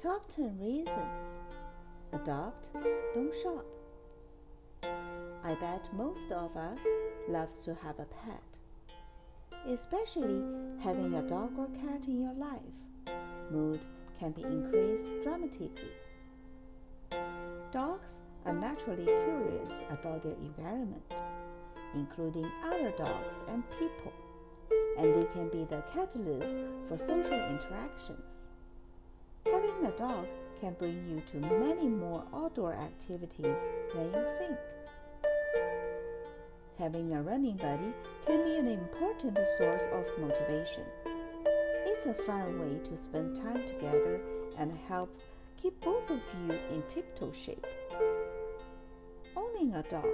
Top 10 reasons. Adopt, don't shop. I bet most of us loves to have a pet. Especially having a dog or cat in your life. Mood can be increased dramatically. Dogs are naturally curious about their environment, including other dogs and people, and they can be the catalyst for social interactions. A dog can bring you to many more outdoor activities than you think. Having a running buddy can be an important source of motivation. It's a fun way to spend time together and helps keep both of you in tip-toe shape. Owning a dog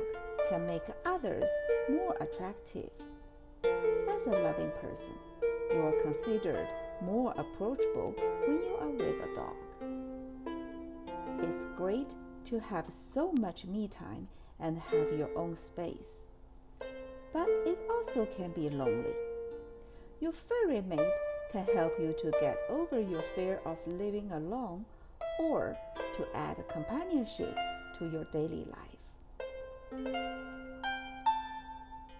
can make others more attractive. As a loving person, you are considered more approachable when you are with a dog. It's great to have so much me time and have your own space. But it also can be lonely. Your furry mate can help you to get over your fear of living alone or to add companionship to your daily life.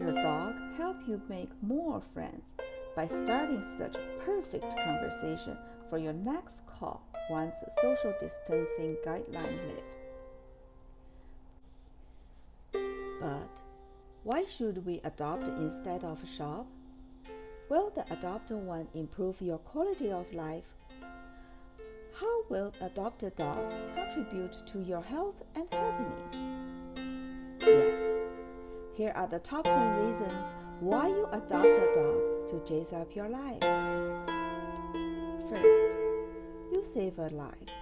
Your dog help you make more friends by starting such perfect conversation for your next call once social distancing guideline lifts. But why should we adopt instead of shop? Will the adopted one improve your quality of life? How will adopted dogs contribute to your health and happiness? Yes, here are the top 10 reasons why you adopt a dog to jazz up your life. First, save a life.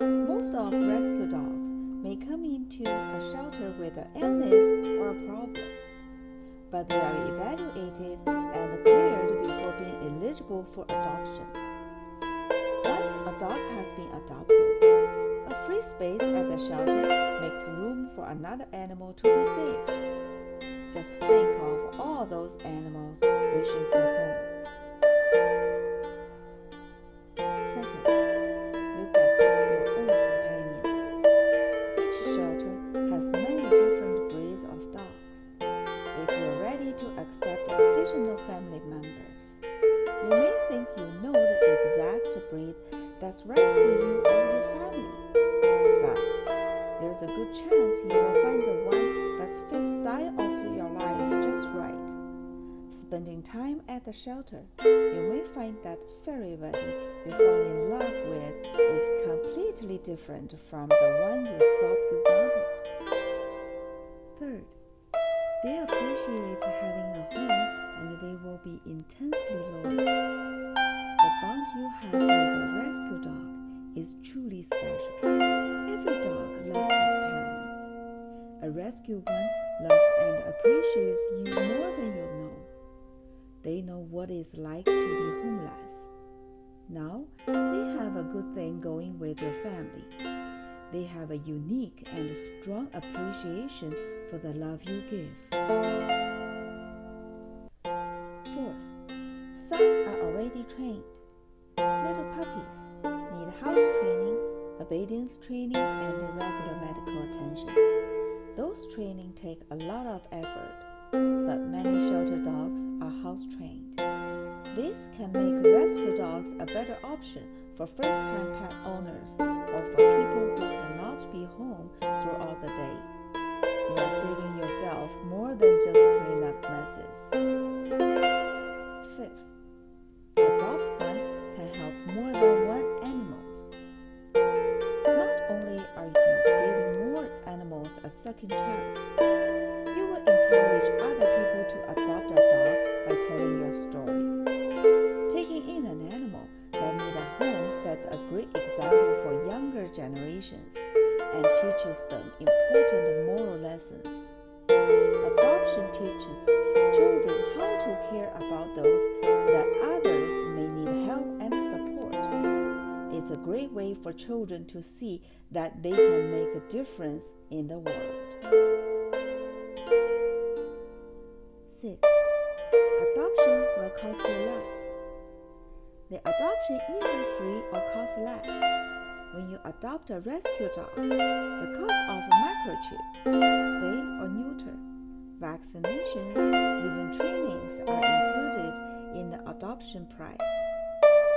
Most of rescue dogs may come into a shelter with an illness or a problem, but they are evaluated and cleared before being eligible for adoption. Once a dog has been adopted, a free space at the shelter makes room for another animal to be saved. Just think of all those animals wishing for homes. That's right for you or your family. But there's a good chance you will find the one that fits style of your life just right. Spending time at the shelter, you may find that furry buddy you fall in love with is completely different from the one you thought you wanted. Third, they appreciate having a home and they will be intensely loyal. The bond you have is truly special. Every dog loves his parents. A rescue one loves and appreciates you more than you know. They know what it's like to be homeless. Now, they have a good thing going with your family. They have a unique and strong appreciation for the love you give. Fourth, some are already trained. Little puppies house training, obedience training, and regular medical attention. Those training take a lot of effort, but many shelter dogs are house trained. This can make rescue dogs a better option for first-time pet owners or for people who cannot be home throughout the day. You are saving yourself more than just clean up messes. Teaches children how to care about those that others may need help and support. It's a great way for children to see that they can make a difference in the world. 6. Adoption will cost you less. the adoption either free or costs less. When you adopt a rescue dog, the cost of a microchip, spay or neuter, vaccinations, even trainings are included in the adoption price.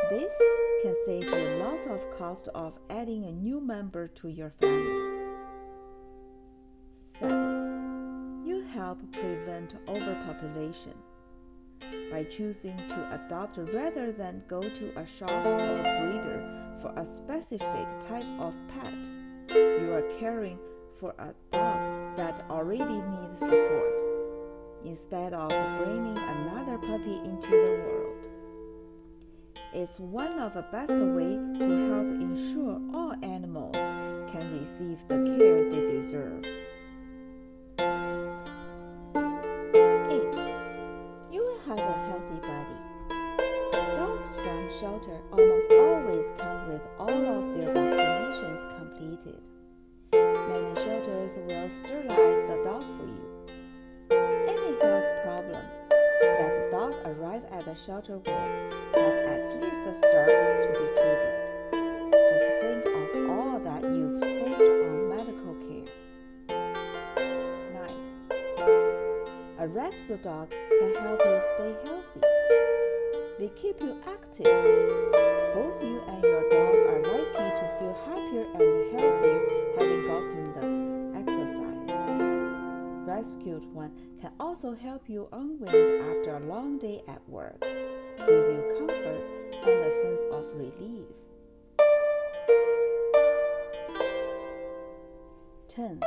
This can save you lots of cost of adding a new member to your family. 7. You help prevent overpopulation. By choosing to adopt rather than go to a shop or breeder for a specific type of pet, you are caring for a dog that already needs support instead of bringing another puppy into the world. It's one of the best ways to help ensure all animals can receive the care they deserve. 8. You will have a healthy body. Dogs from shelter almost always come with all of their vaccinations completed. Shelters will sterilize the dog for you. Any health problem that the dog arrive at the shelter with at least a start to be treated. Just think of all that you've saved on medical care. 9. A rescue dog can help you stay healthy. They keep you active. Also help you unwind after a long day at work, give you comfort and a sense of relief. 10.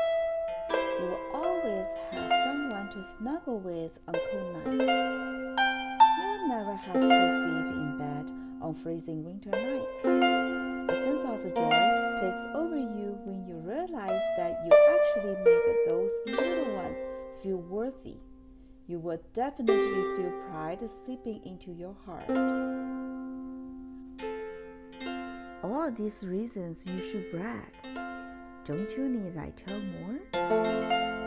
You will always have someone to snuggle with on cold nights. You will never have cold feet in bed on freezing winter nights. A sense of joy takes over you when you realize that you actually made those little ones feel worthy. You will definitely feel pride seeping into your heart all these reasons you should brag. Don't you need I tell more?